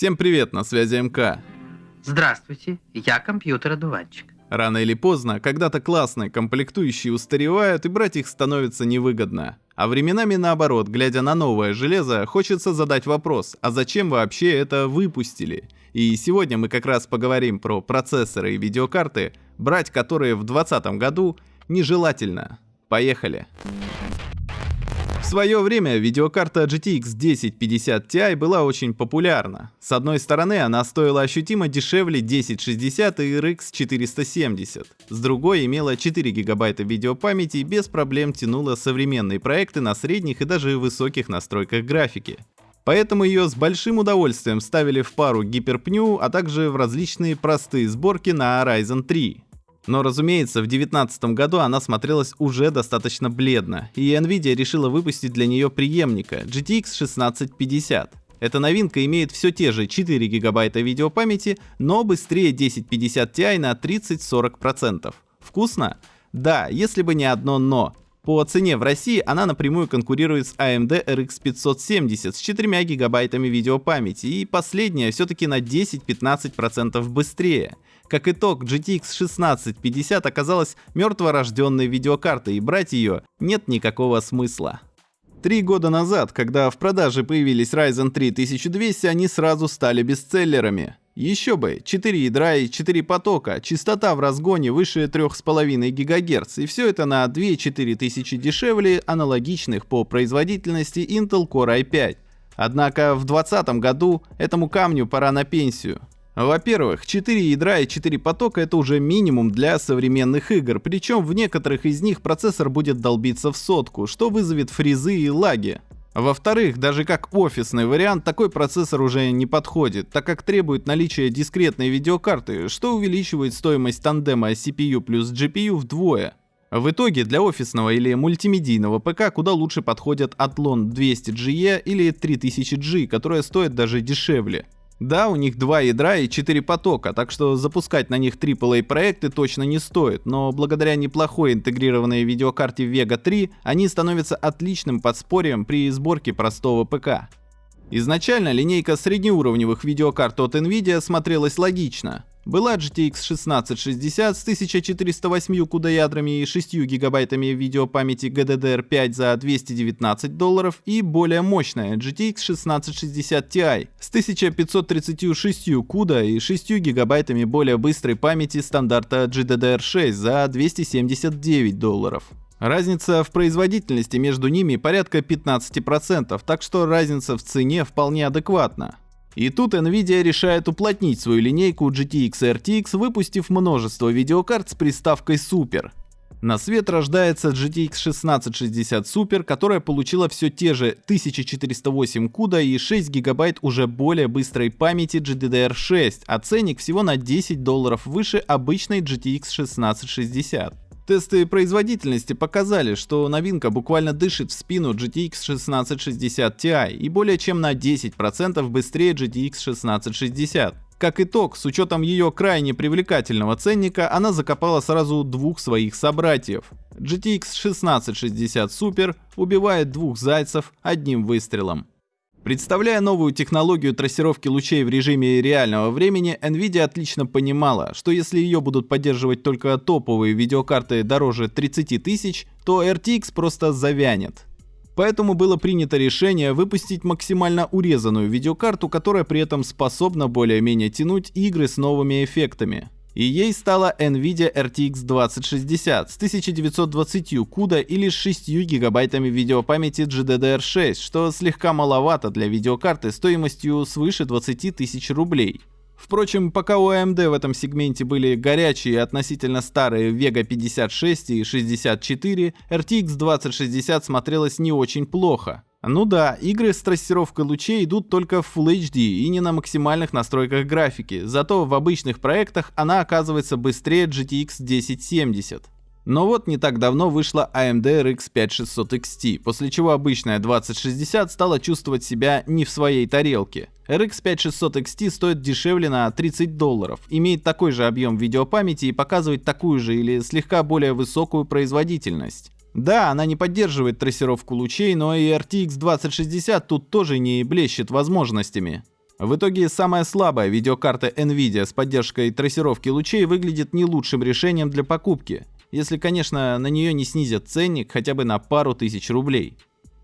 Всем привет, на связи МК. Здравствуйте, я компьютер-одуванчик. Рано или поздно, когда-то классные комплектующие устаревают и брать их становится невыгодно. А временами наоборот, глядя на новое железо, хочется задать вопрос, а зачем вообще это выпустили? И сегодня мы как раз поговорим про процессоры и видеокарты, брать которые в 2020 году нежелательно. Поехали! В свое время видеокарта GTX 1050 Ti была очень популярна. С одной стороны, она стоила ощутимо дешевле 1060 и RX 470. С другой, имела 4 гигабайта видеопамяти и без проблем тянула современные проекты на средних и даже высоких настройках графики. Поэтому ее с большим удовольствием ставили в пару гиперпню, а также в различные простые сборки на Ryzen 3. Но разумеется, в 2019 году она смотрелась уже достаточно бледно, и Nvidia решила выпустить для нее преемника GTX 1650. Эта новинка имеет все те же 4 гигабайта видеопамяти, но быстрее 1050 Ti на 30-40%. Вкусно? Да, если бы не одно но. По цене в России она напрямую конкурирует с AMD RX 570 с 4 гигабайтами видеопамяти, и последняя все-таки на 10-15% быстрее. Как итог, GTX 1650 оказалась мертворожденной видеокартой, и брать ее нет никакого смысла. Три года назад, когда в продаже появились Ryzen 3 1200, они сразу стали бестселлерами. Еще бы, 4 ядра и 4 потока, частота в разгоне выше 3,5 ГГц, и все это на 2-4 тысячи дешевле аналогичных по производительности Intel Core i5. Однако в 2020 году этому камню пора на пенсию. Во-первых, 4 ядра и 4 потока это уже минимум для современных игр, причем в некоторых из них процессор будет долбиться в сотку, что вызовет фризы и лаги. Во-вторых, даже как офисный вариант, такой процессор уже не подходит, так как требует наличия дискретной видеокарты, что увеличивает стоимость тандема CPU плюс GPU вдвое. В итоге для офисного или мультимедийного ПК куда лучше подходят Athlon 200GE или 3000G, которые стоят даже дешевле. Да, у них два ядра и 4 потока, так что запускать на них AAA проекты точно не стоит, но благодаря неплохой интегрированной видеокарте Vega 3 они становятся отличным подспорьем при сборке простого ПК. Изначально линейка среднеуровневых видеокарт от Nvidia смотрелась логично. Была GTX 1660 с 1408 CUDA ядрами и 6 гигабайтами видеопамяти GDDR5 за 219 долларов и более мощная GTX 1660 Ti с 1536 CUDA и 6 гигабайтами более быстрой памяти стандарта GDDR6 за 279 долларов. Разница в производительности между ними порядка 15%, так что разница в цене вполне адекватна. И тут Nvidia решает уплотнить свою линейку GTX RTX, выпустив множество видеокарт с приставкой Super. На свет рождается GTX 1660 Super, которая получила все те же 1408 CUDA и 6 гигабайт уже более быстрой памяти GDDR6, а ценник всего на 10 долларов выше обычной GTX 1660. Тесты производительности показали, что новинка буквально дышит в спину GTX 1660 Ti и более чем на 10% быстрее GTX 1660. Как итог, с учетом ее крайне привлекательного ценника, она закопала сразу двух своих собратьев. GTX 1660 Super убивает двух зайцев одним выстрелом. Представляя новую технологию трассировки лучей в режиме реального времени, Nvidia отлично понимала, что если ее будут поддерживать только топовые видеокарты дороже 30 тысяч, то RTX просто завянет. Поэтому было принято решение выпустить максимально урезанную видеокарту, которая при этом способна более-менее тянуть игры с новыми эффектами. И ей стала NVIDIA RTX 2060 с 1920 CUDA или с 6 гигабайтами видеопамяти GDDR6, что слегка маловато для видеокарты стоимостью свыше 20 тысяч рублей. Впрочем, пока у AMD в этом сегменте были горячие относительно старые Vega 56 и 64, RTX 2060 смотрелась не очень плохо. Ну да, игры с трассировкой лучей идут только в Full HD и не на максимальных настройках графики, зато в обычных проектах она оказывается быстрее GTX 1070. Но вот не так давно вышла AMD RX 5600 XT, после чего обычная 2060 стала чувствовать себя не в своей тарелке. RX 5600 XT стоит дешевле на 30 долларов, имеет такой же объем видеопамяти и показывает такую же или слегка более высокую производительность. Да, она не поддерживает трассировку лучей, но и RTX 2060 тут тоже не блещет возможностями. В итоге самая слабая видеокарта NVIDIA с поддержкой трассировки лучей выглядит не лучшим решением для покупки, если, конечно, на нее не снизят ценник хотя бы на пару тысяч рублей.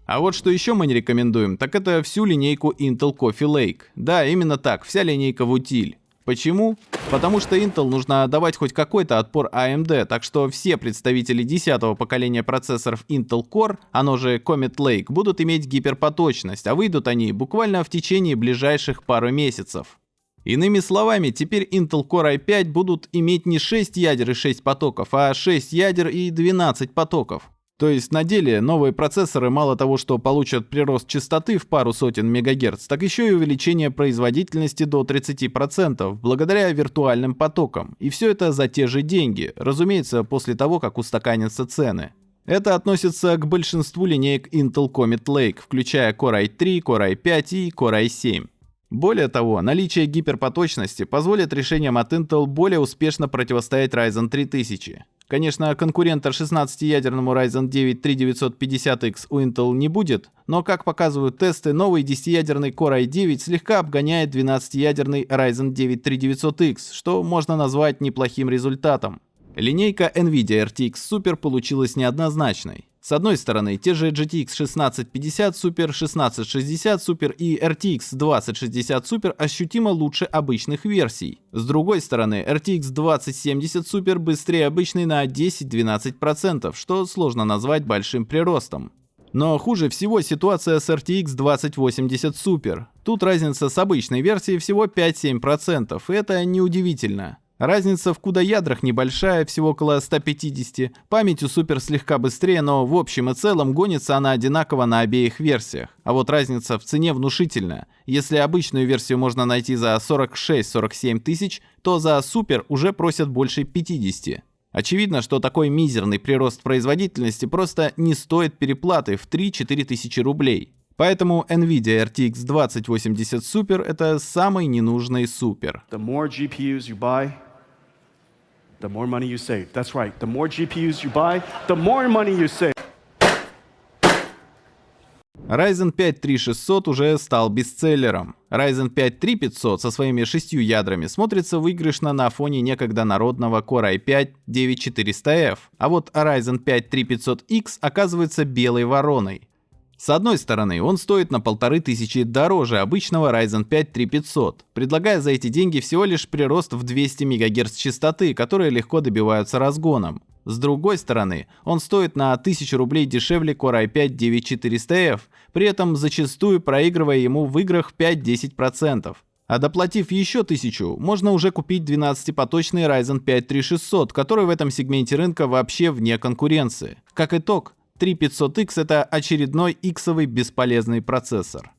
А вот что еще мы не рекомендуем, так это всю линейку Intel Coffee Lake. Да, именно так, вся линейка в утиль. Почему? Потому что Intel нужно давать хоть какой-то отпор AMD, так что все представители 10 поколения процессоров Intel Core, оно же Comet Lake, будут иметь гиперпоточность, а выйдут они буквально в течение ближайших пару месяцев. Иными словами, теперь Intel Core i5 будут иметь не 6 ядер и 6 потоков, а 6 ядер и 12 потоков. То есть на деле новые процессоры мало того, что получат прирост частоты в пару сотен мегагерц, так еще и увеличение производительности до 30% благодаря виртуальным потокам. И все это за те же деньги, разумеется, после того, как устаканятся цены. Это относится к большинству линеек Intel Comet Lake, включая Core i3, Core i5 и Core i7. Более того, наличие гиперпоточности позволит решениям от Intel более успешно противостоять Ryzen 3000. Конечно, конкурента 16-ядерному Ryzen 9 3950X у Intel не будет, но, как показывают тесты, новый 10-ядерный Core i9 слегка обгоняет 12-ядерный Ryzen 9 3900X, что можно назвать неплохим результатом. Линейка NVIDIA RTX Super получилась неоднозначной. С одной стороны, те же GTX 1650 Super, 1660 Super и RTX 2060 Super ощутимо лучше обычных версий. С другой стороны, RTX 2070 Super быстрее обычной на 10-12%, что сложно назвать большим приростом. Но хуже всего ситуация с RTX 2080 Super. Тут разница с обычной версией всего 5-7%, и это неудивительно. Разница в CUDA-ядрах небольшая, всего около 150. Память у Супер слегка быстрее, но в общем и целом гонится она одинаково на обеих версиях. А вот разница в цене внушительная. Если обычную версию можно найти за 46-47 тысяч, то за Супер уже просят больше 50. Очевидно, что такой мизерный прирост производительности просто не стоит переплаты в 3-4 тысячи рублей. Поэтому NVIDIA RTX 2080 Super это самый ненужный супер. The more GPUs you buy, the more money you save. That's right. The more GPUs you buy, the more money you save. Ryzen 5 3600 уже стал бестселлером. Ryzen 5 3500 со своими шестью ядрами смотрится выигрышно на фоне некогда народного Core i5 9400F, а вот Ryzen 5 3500X оказывается белой вороной. С одной стороны, он стоит на полторы тысячи дороже обычного Ryzen 5 3500, предлагая за эти деньги всего лишь прирост в 200 МГц частоты, которые легко добиваются разгоном. С другой стороны, он стоит на 1000 рублей дешевле Core i5 9400F, при этом зачастую проигрывая ему в играх 5-10%. А доплатив еще 1000, можно уже купить 12-поточный Ryzen 5 3600, который в этом сегменте рынка вообще вне конкуренции. Как итог, 3500X это очередной иксовый бесполезный процессор.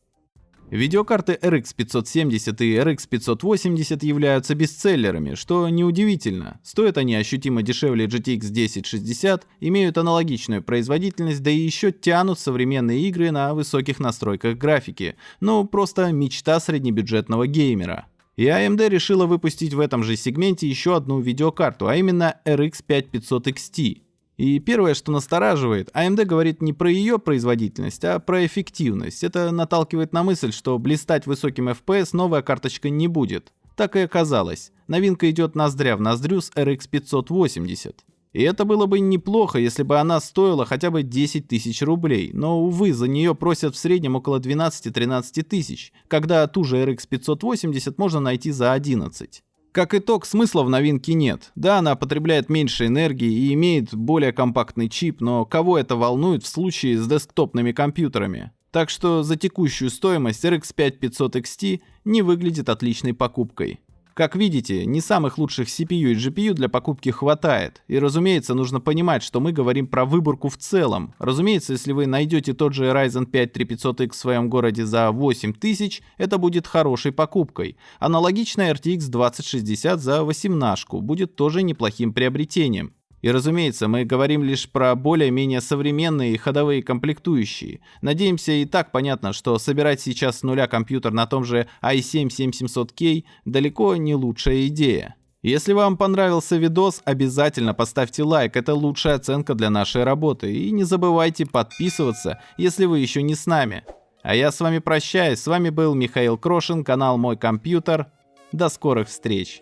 Видеокарты RX 570 и RX 580 являются бестселлерами, что неудивительно. Стоят они ощутимо дешевле GTX 1060, имеют аналогичную производительность, да и еще тянут современные игры на высоких настройках графики. Ну, просто мечта среднебюджетного геймера. И AMD решила выпустить в этом же сегменте еще одну видеокарту, а именно RX 5500 XT. И первое, что настораживает, AMD говорит не про ее производительность, а про эффективность. Это наталкивает на мысль, что блистать высоким FPS новая карточка не будет. Так и оказалось. Новинка идет ноздря в ноздрю с RX 580. И это было бы неплохо, если бы она стоила хотя бы 10 тысяч рублей, но, увы, за нее просят в среднем около 12-13 тысяч, когда ту же RX 580 можно найти за 11. Как итог, смысла в новинке нет. Да, она потребляет меньше энергии и имеет более компактный чип, но кого это волнует в случае с десктопными компьютерами? Так что за текущую стоимость RX 5500 XT не выглядит отличной покупкой. Как видите, не самых лучших CPU и GPU для покупки хватает. И разумеется, нужно понимать, что мы говорим про выборку в целом. Разумеется, если вы найдете тот же Ryzen 5 3500X в своем городе за 8000, это будет хорошей покупкой. Аналогичная RTX 2060 за 18 будет тоже неплохим приобретением. И разумеется, мы говорим лишь про более-менее современные ходовые комплектующие. Надеемся, и так понятно, что собирать сейчас с нуля компьютер на том же i7-7700K далеко не лучшая идея. Если вам понравился видос, обязательно поставьте лайк, это лучшая оценка для нашей работы. И не забывайте подписываться, если вы еще не с нами. А я с вами прощаюсь. С вами был Михаил Крошин, канал Мой компьютер. До скорых встреч.